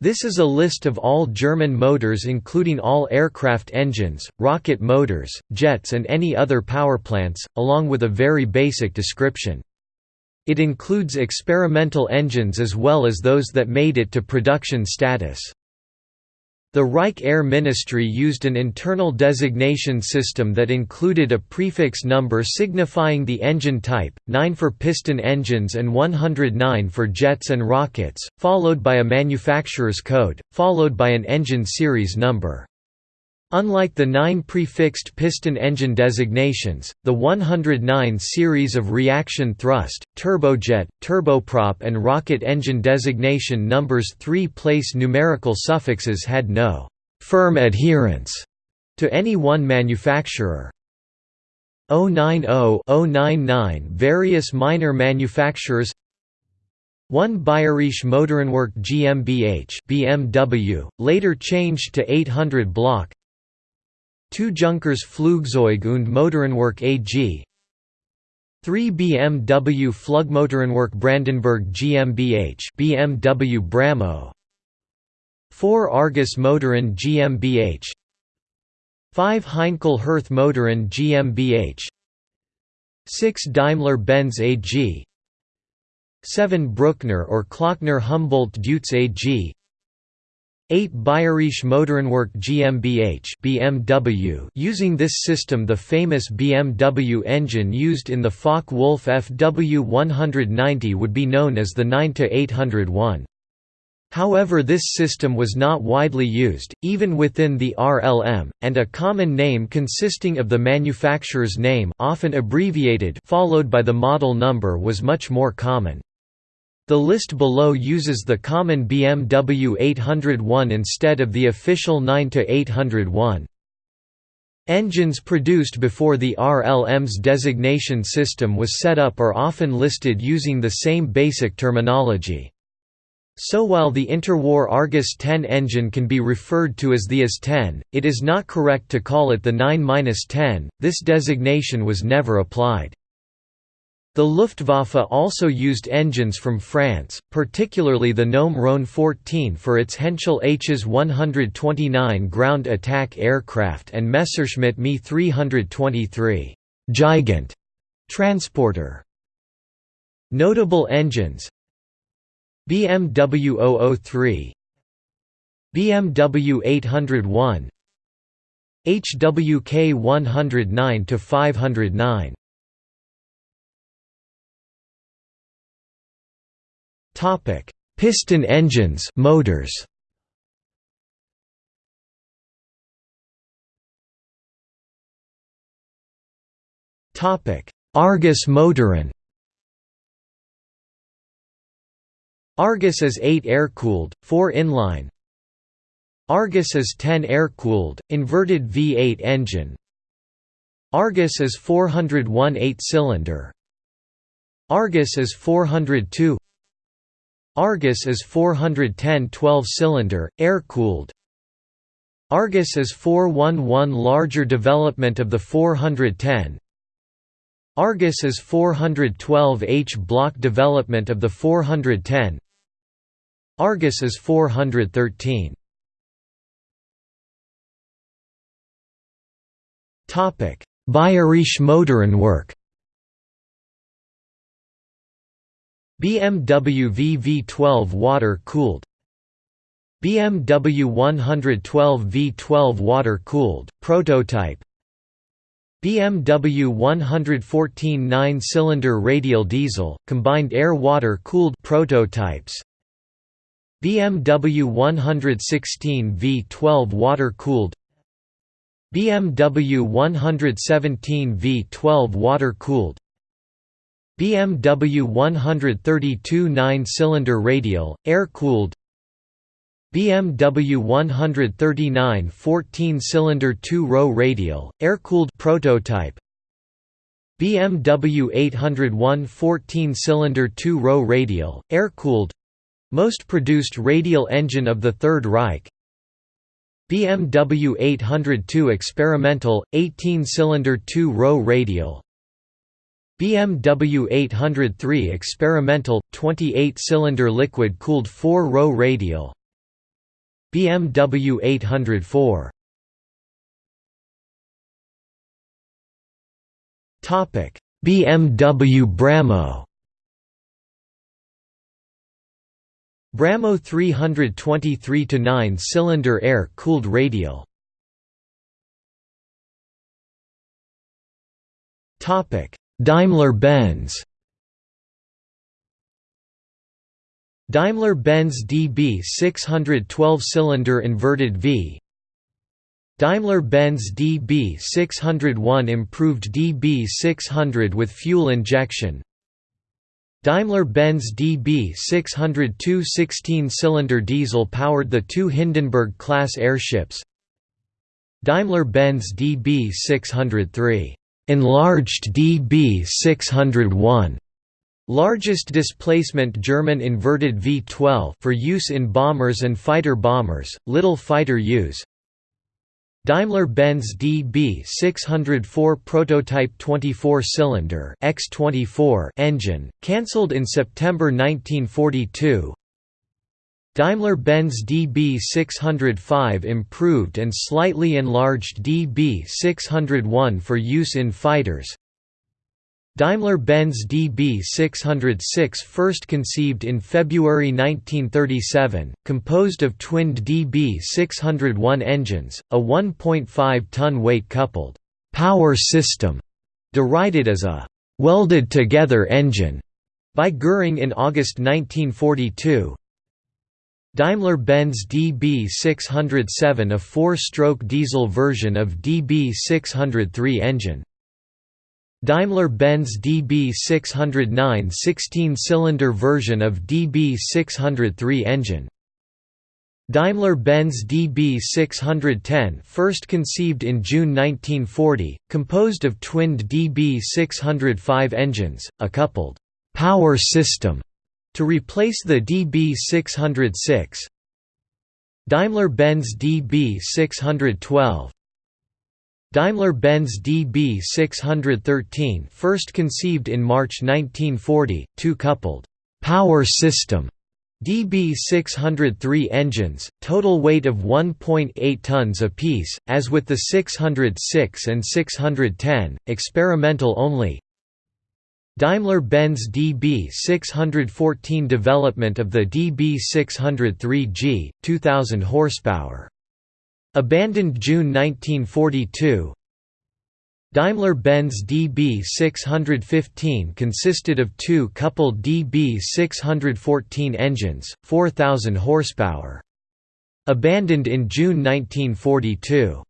This is a list of all German motors including all aircraft engines, rocket motors, jets and any other powerplants, along with a very basic description. It includes experimental engines as well as those that made it to production status. The Reich Air Ministry used an internal designation system that included a prefix number signifying the engine type, 9 for piston engines and 109 for jets and rockets, followed by a manufacturer's code, followed by an engine series number. Unlike the nine prefixed piston engine designations, the 109 series of reaction thrust, turbojet, turboprop and rocket engine designation numbers three-place numerical suffixes had no «firm adherence» to any one manufacturer. 090-099 Various minor manufacturers 1 Bayerische Motorenwerk GmbH BMW, later changed to 800 block 2 Junkers Flugzeug und Motorenwerk AG 3 BMW Flugmotorenwerk Brandenburg GmbH BMW Bramo. 4 Argus Motoren GmbH 5 Heinkel Hirth Motoren GmbH 6 Daimler-Benz AG 7 Bruckner or Klockner Humboldt Deutz AG 8 Bayerische Motorenwerk GmbH BMW using this system the famous BMW engine used in the Focke-Wulf FW190 would be known as the 9-801. However this system was not widely used, even within the RLM, and a common name consisting of the manufacturer's name often abbreviated followed by the model number was much more common. The list below uses the common BMW 801 instead of the official 9-801. Engines produced before the RLM's designation system was set up are often listed using the same basic terminology. So while the interwar Argus 10 engine can be referred to as the AS-10, it is not correct to call it the 9-10, this designation was never applied. The Luftwaffe also used engines from France, particularly the Gnome Rhone 14 for its Henschel Hs 129 ground attack aircraft and Messerschmitt Me 323 Gigant transporter. Notable engines BMW 003 BMW 801 HWK 109 509 Topic: Piston engines, motors. Topic: Argus Motoren. Argus As 8 air-cooled, 4 inline. Argus As 10 air-cooled, inverted V8 engine. Argus As 401 8-cylinder. Argus As 402 Argus As 410 12-cylinder, air-cooled. Argus As 411 larger development of the 410. Argus As 412 H block development of the 410. Argus As 413. Topic: Bayerische Motorenwerk BMW VV12 water-cooled BMW 112 V12 water-cooled, prototype. BMW 114 9-cylinder radial diesel, combined air-water cooled prototypes. BMW 116 V12 water-cooled BMW 117 V12 water-cooled BMW 132 9-cylinder radial, air-cooled BMW 139 14-cylinder two-row radial, air-cooled prototype BMW 801 14-cylinder two-row radial, air-cooled most produced radial engine of the Third Reich BMW 802 experimental, 18-cylinder two-row radial, BMW 803 experimental 28-cylinder liquid-cooled 4-row radial. BMW 804 BMW Bramo. Bramo 323 to 9-cylinder air-cooled radial Daimler-Benz. Daimler-Benz DB 612-cylinder inverted V. Daimler-Benz DB 601 improved DB 600 with fuel injection. Daimler-Benz DB 602 16-cylinder diesel powered the two Hindenburg-class airships. Daimler-Benz DB 603 enlarged DB 601 Largest displacement German inverted V-12 for use in bombers and fighter bombers, little fighter use. Daimler-Benz DB 604 prototype 24-cylinder X24 engine, cancelled in September 1942. Daimler-Benz DB 605 improved and slightly enlarged DB 601 for use in fighters. Daimler-Benz DB606 first conceived in February 1937, composed of twinned DB601 engines, a 1.5-ton weight-coupled «power system» derided as a «welded-together engine» by Goering in August 1942. Daimler-Benz DB607 a four-stroke diesel version of DB603 engine Daimler-Benz DB609 16-cylinder version of DB603 engine. Daimler-Benz DB610 first conceived in June 1940, composed of twinned DB605 engines, a coupled «power system» to replace the DB606. Daimler-Benz DB612 Daimler-Benz DB 613 first conceived in March 1940, two-coupled «power system» DB 603 engines, total weight of 1.8 tons apiece, as with the 606 and 610, experimental only Daimler-Benz DB 614 development of the DB 603G, 2000 horsepower Abandoned June 1942 Daimler-Benz DB615 consisted of two coupled DB614 engines, 4,000 horsepower. Abandoned in June 1942.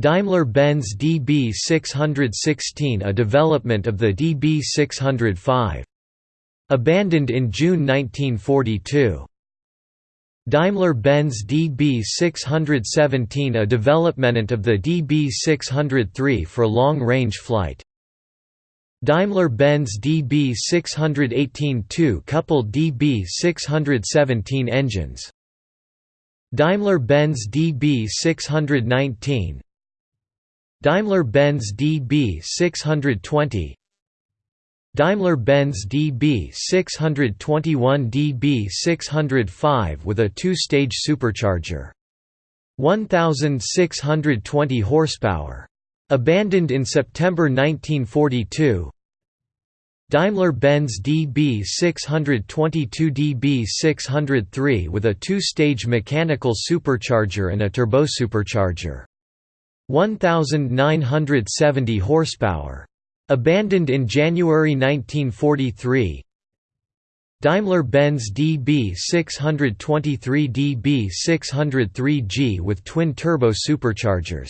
Daimler-Benz DB616 a development of the DB605. Abandoned in June 1942. Daimler-Benz DB617 a development of the DB603 for long-range flight. Daimler-Benz DB618 two-coupled DB617 engines. Daimler-Benz DB619 Daimler-Benz DB620 Daimler-Benz DB 621 DB 605 with a two-stage supercharger. 1620 horsepower. Abandoned in September 1942. Daimler-Benz DB 622 DB 603 with a two-stage mechanical supercharger and a turbosupercharger. 1970 horsepower. Abandoned in January 1943 Daimler-Benz DB 623 DB 603G with twin-turbo superchargers.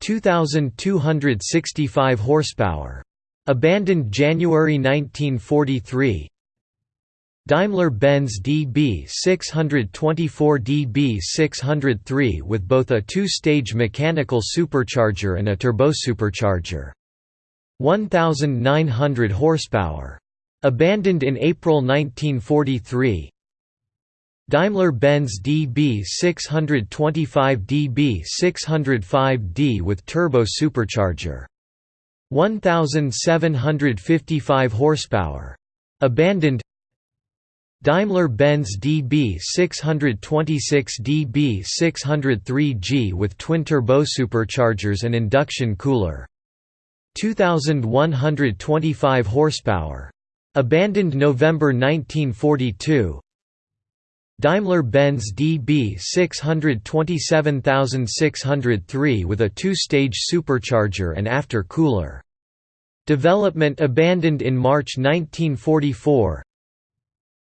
2,265 horsepower. Abandoned January 1943 Daimler-Benz DB 624 DB 603 with both a two-stage mechanical supercharger and a turbosupercharger. 1900 horsepower. Abandoned in April 1943. Daimler-Benz DB 625 DB 605D with turbo supercharger. 1755 horsepower. Abandoned Daimler-Benz DB 626 DB 603G with twin-turbo superchargers and induction cooler. 2125 horsepower. Abandoned November 1942. Daimler-Benz DB 627603 with a two-stage supercharger and after cooler. Development abandoned in March 1944.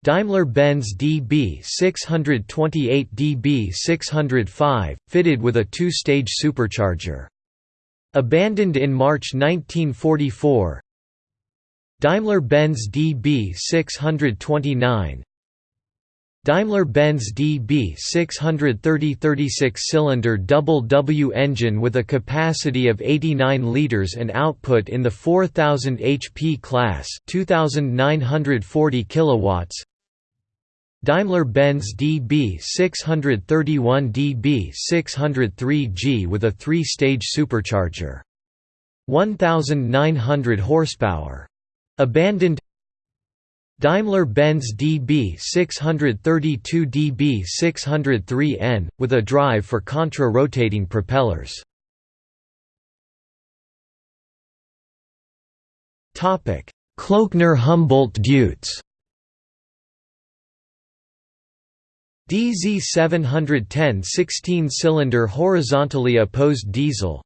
Daimler-Benz DB 628 DB 605, fitted with a two-stage supercharger. Abandoned in March 1944 Daimler-Benz DB 629 Daimler-Benz DB 630 36-cylinder double W engine with a capacity of 89 liters and output in the 4000 HP class 2940 kilowatts Daimler-Benz DB631 DB603G with a three-stage supercharger. 1,900 horsepower. Abandoned Daimler-Benz DB632 DB603N, with a drive for contra-rotating propellers. Kloeckner-Humboldt-Deutz DZ710 16-cylinder horizontally opposed diesel.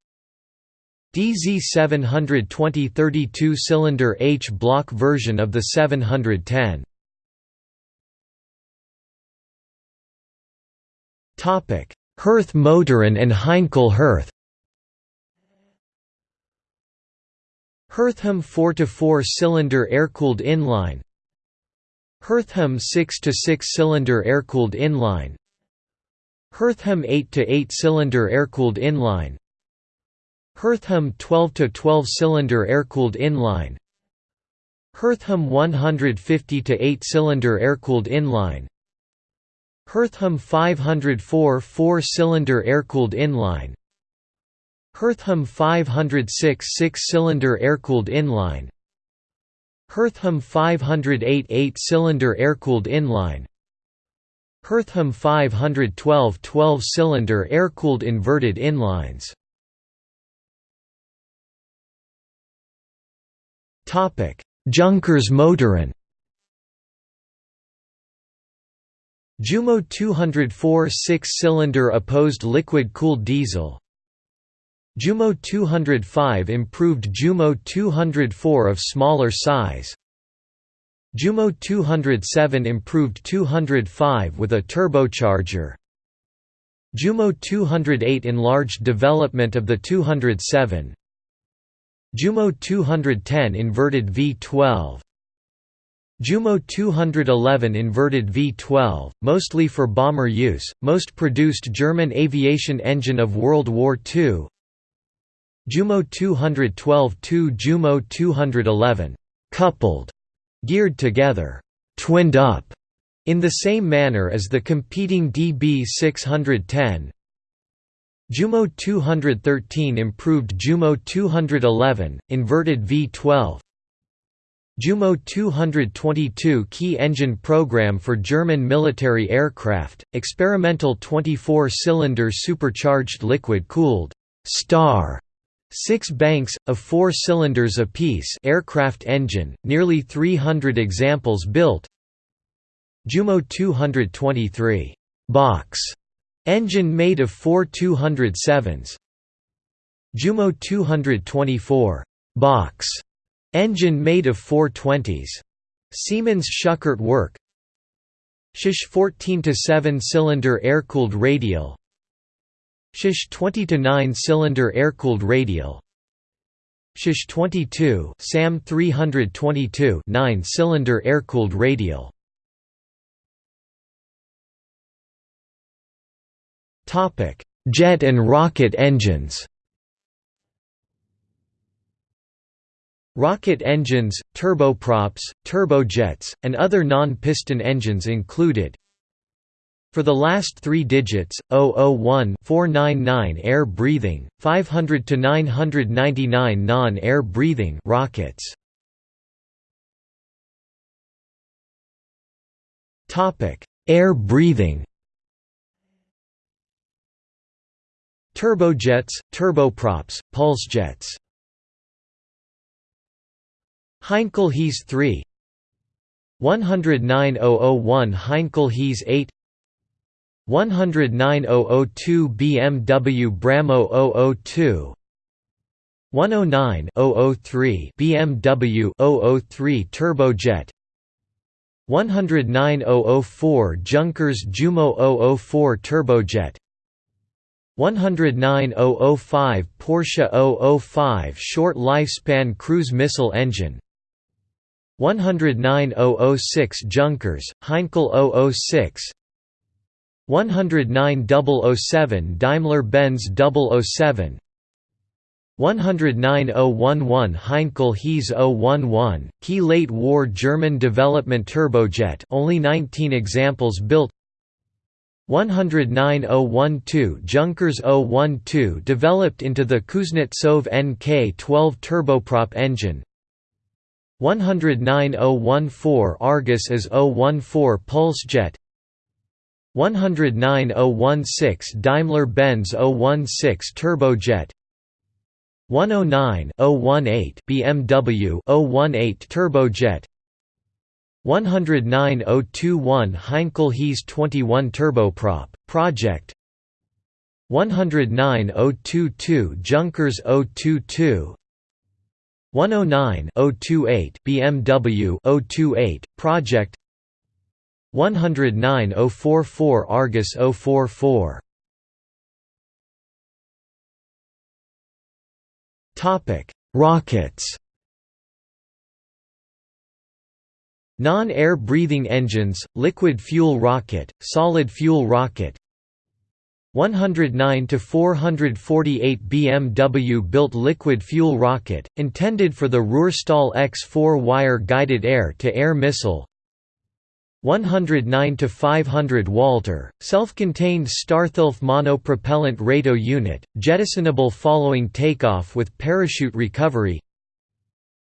DZ720 32-cylinder H-block version of the 710 Hirth Motoren and Heinkel Hirth Hirthham 4-4 cylinder air-cooled inline Hirthham 6 to 6 cylinder air-cooled inline. Hirthham 8 to 8 cylinder air-cooled inline. Hirthham 12 to 12 cylinder air-cooled inline. Hirthham 150 to 8 cylinder air-cooled inline. Hirthham 504 4 cylinder air-cooled inline. Hirthham 506 6 cylinder air-cooled inline Hirthham 508 8-cylinder air-cooled inline. Hirthham 512 12-cylinder air-cooled inverted inlines. Junkers Motoren Jumo 204 6-cylinder opposed liquid-cooled diesel Jumo 205 improved Jumo 204 of smaller size. Jumo 207 improved 205 with a turbocharger. Jumo 208 enlarged development of the 207 Jumo 210 inverted V12 Jumo 211 inverted V12, mostly for bomber use, most produced German aviation engine of World War II Jumo 212 2 Jumo 211 coupled, geared together, twinned up, in the same manner as the competing DB 610. Jumo 213 improved Jumo 211, inverted V12. Jumo 222 key engine program for German military aircraft, experimental 24-cylinder supercharged liquid-cooled Star Six banks, of four cylinders apiece aircraft engine, nearly 300 examples built. Jumo 223 box engine made of four 207s Jumo 224 box engine made of four 20s Siemens Schuckert work. Shish 14 to 7 cylinder air-cooled radial Shish 20 to 9 cylinder air-cooled radial. Shish 22 SAM 322 9 cylinder air-cooled radial. Topic: Jet and rocket engines. Rocket engines, turboprops, turbojets, and other non-piston engines included for the last three digits, 001 499 air breathing, 500 to 999 non-air breathing rockets. Air breathing. Turbojets, turboprops, pulsejets. Heinkel HeS 3 109001 Heinkel HeS 8 109002 BMW Bramo 002 109 003 BMW 003 turbojet 109004 Junkers Jumo 004 turbojet 109005 Porsche 005 short lifespan cruise missile engine 109006 Junkers, Heinkel 006 109007 Daimler-Benz 007 109011 Heinkel HeS 011, key late war German development turbojet only 19 examples built. 109012 Junkers 012 developed into the Kuznetsov NK-12 turboprop engine. 109014 Argus as 014 Pulsejet 109016 Daimler-Benz 016 turbojet. 109 018 BMW 018 turbojet. 109021 Heinkel HeS 21 turboprop project. 109022 Junkers 022 109 028 BMW 028 project 109 044 Argus 044 Topic: Rockets. Non-air breathing engines, liquid fuel rocket, solid fuel rocket. 109 to 448 BMW built liquid fuel rocket, intended for the Ruhrstahl X-4 wire guided air-to-air -air missile 109 to 500 Walter, self-contained Starthilf monopropellant RATO unit, jettisonable following takeoff with parachute recovery.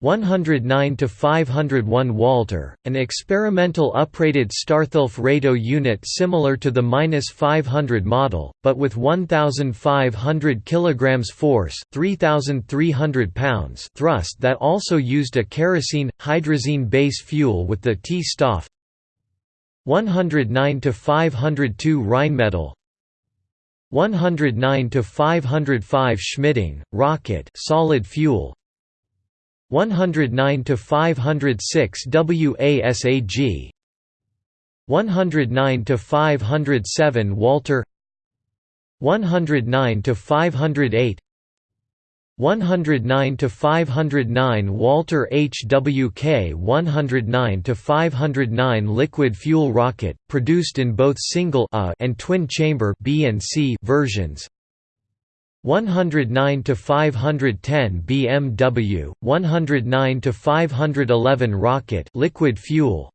109 to 501 Walter, an experimental uprated Starthilf RATO unit similar to the -500 model, but with 1,500 kg force, 3,300 pounds thrust that also used a kerosene hydrazine base fuel with the T-Stoff 109 to 502 Rheinmetall 109 to 505 Schmidding rocket solid fuel 109 to 506 WASAG 109 to 507 Walter 109 to 508 109 to 509 Walter HWK 109 to 509 liquid fuel rocket produced in both single A and twin chamber B and C versions. 109 to 510 BMW 109 to 511 rocket liquid fuel.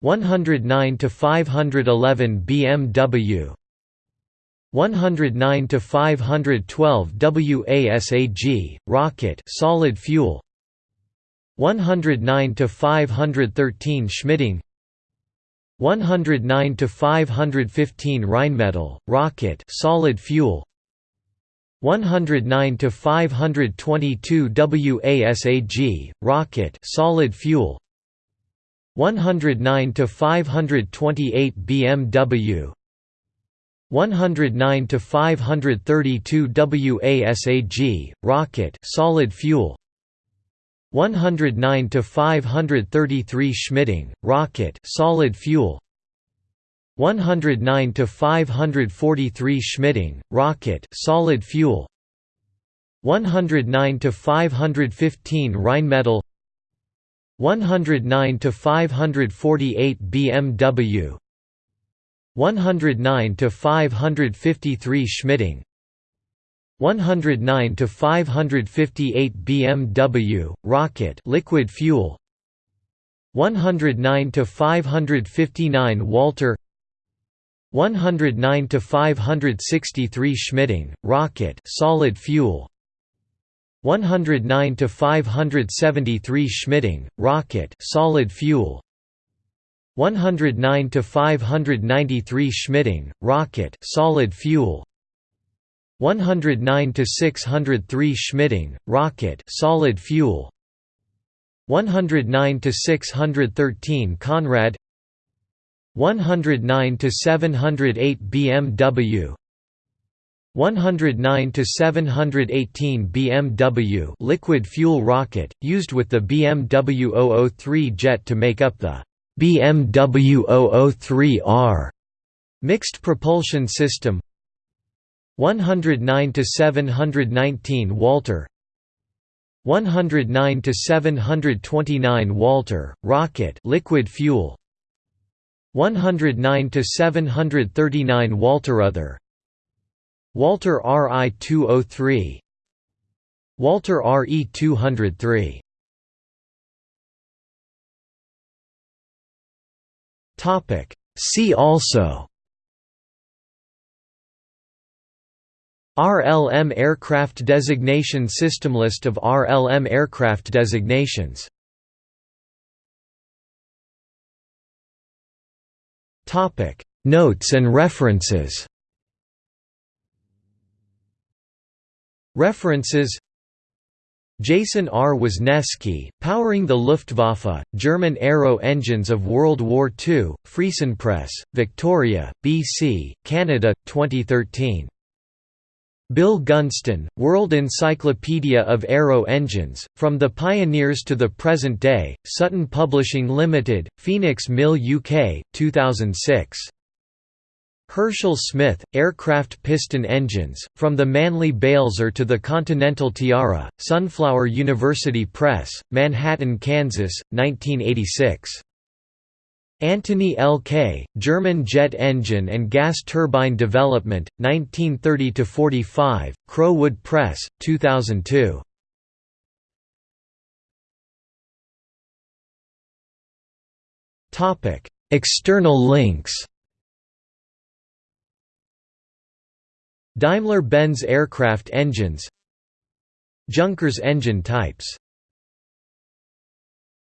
109 to 511 BMW 109 to 512 WASAG rocket solid fuel. 109 to 513 Schmidding 109 to 515 Rheinmetall rocket solid fuel. 109 to 522 WASAG rocket solid fuel. 109 to 528 BMW 109 to 532 WASAG rocket solid fuel. 109 to 533 Schmidding rocket solid fuel. 109 to 543 Schmidding rocket solid fuel. 109 to 515 Rheinmetall. 109 to 548 BMW 109 to 553 Schmidding 109 to 558 BMW rocket liquid fuel. 109 to 559 Walter. 109 to 563 Schmidding rocket solid fuel. 109 to 573 Schmidding rocket solid fuel 109 to 593 Schmidding, rocket, solid fuel. 109 to 603 Schmidding, rocket, solid fuel. 109 to 613 Conrad 109 to 708 BMW 109 to 718 BMW liquid fuel rocket used with the BMW 003 jet to make up the BMW 003R mixed propulsion system 109 to 719 Walter 109 to 729 Walter rocket liquid fuel 109 to 739 Walter other Walter RI 203 Walter RE 203 Topic. See also. RLM aircraft designation system List of RLM aircraft designations. Notes and references. References Jason R. Wisniewski, Powering the Luftwaffe, German Aero Engines of World War II, Friesen Press, Victoria, BC, Canada, 2013. Bill Gunston, World Encyclopedia of Aero Engines, From the Pioneers to the Present Day, Sutton Publishing Limited, Phoenix Mill UK, 2006. Herschel Smith, Aircraft Piston Engines, From the Manly Balzer to the Continental Tiara, Sunflower University Press, Manhattan, Kansas, 1986. Antony L. K., German Jet Engine and Gas Turbine Development, 1930–45, Crowood Press, 2002. External links Daimler-Benz aircraft engines Junkers engine types